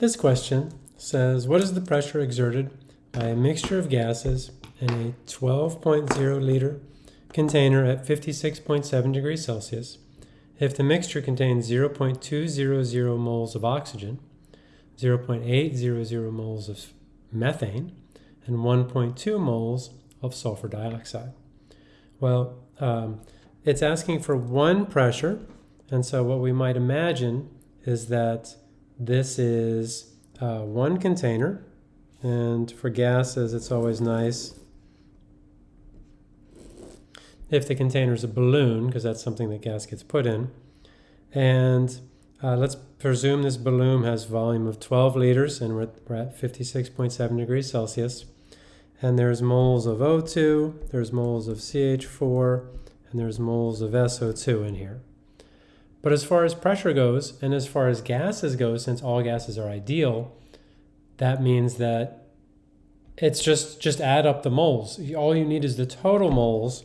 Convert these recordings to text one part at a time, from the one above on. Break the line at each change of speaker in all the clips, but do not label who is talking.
This question says, what is the pressure exerted by a mixture of gases in a 12.0 liter container at 56.7 degrees Celsius if the mixture contains 0.200 moles of oxygen, 0.800 moles of methane, and 1.2 moles of sulfur dioxide? Well, um, it's asking for one pressure, and so what we might imagine is that this is uh, one container, and for gases, it's always nice if the container is a balloon, because that's something that gas gets put in. And uh, let's presume this balloon has volume of 12 liters, and we're, we're at 56.7 degrees Celsius. And there's moles of O2, there's moles of CH4, and there's moles of SO2 in here. But as far as pressure goes, and as far as gases go, since all gases are ideal, that means that it's just, just add up the moles. All you need is the total moles,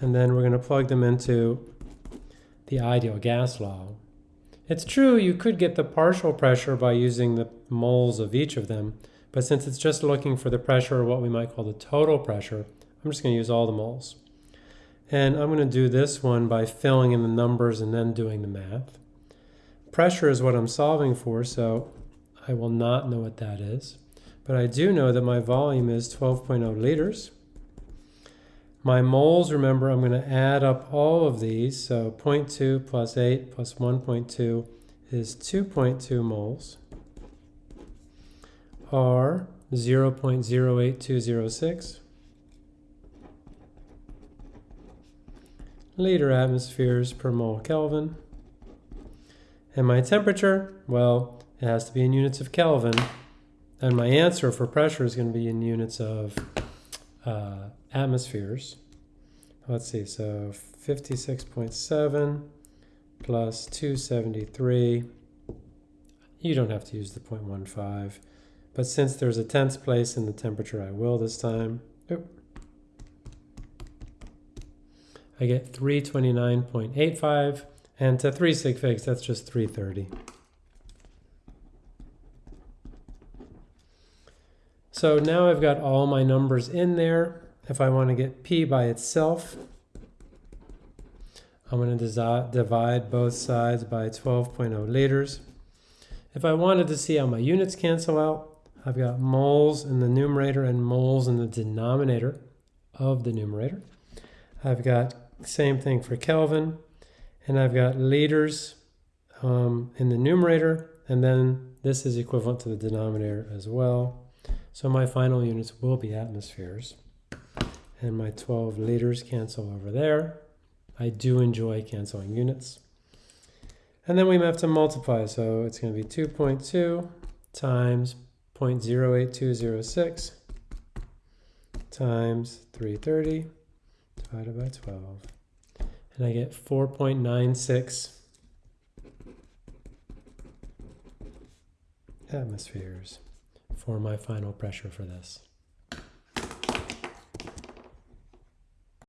and then we're going to plug them into the ideal gas law. It's true you could get the partial pressure by using the moles of each of them, but since it's just looking for the pressure, or what we might call the total pressure, I'm just going to use all the moles. And I'm going to do this one by filling in the numbers and then doing the math. Pressure is what I'm solving for, so I will not know what that is. But I do know that my volume is 12.0 liters. My moles, remember, I'm going to add up all of these. So 0.2 plus 8 plus 1.2 is 2.2 moles, are 0.08206. liter atmospheres per mole Kelvin. And my temperature, well, it has to be in units of Kelvin. And my answer for pressure is going to be in units of uh, atmospheres. Let's see, so 56.7 plus 273. You don't have to use the 0.15. But since there's a tenths place in the temperature, I will this time. Oop. I get 329.85, and to 3 sig figs, that's just 330. So now I've got all my numbers in there. If I want to get P by itself, I'm going to divide both sides by 12.0 liters. If I wanted to see how my units cancel out, I've got moles in the numerator and moles in the denominator of the numerator. I've got same thing for Kelvin. And I've got liters um, in the numerator, and then this is equivalent to the denominator as well. So my final units will be atmospheres. And my 12 liters cancel over there. I do enjoy canceling units. And then we have to multiply, so it's going to be 2.2 times 0.08206 times 330 divided by 12. And I get 4.96 atmospheres for my final pressure for this.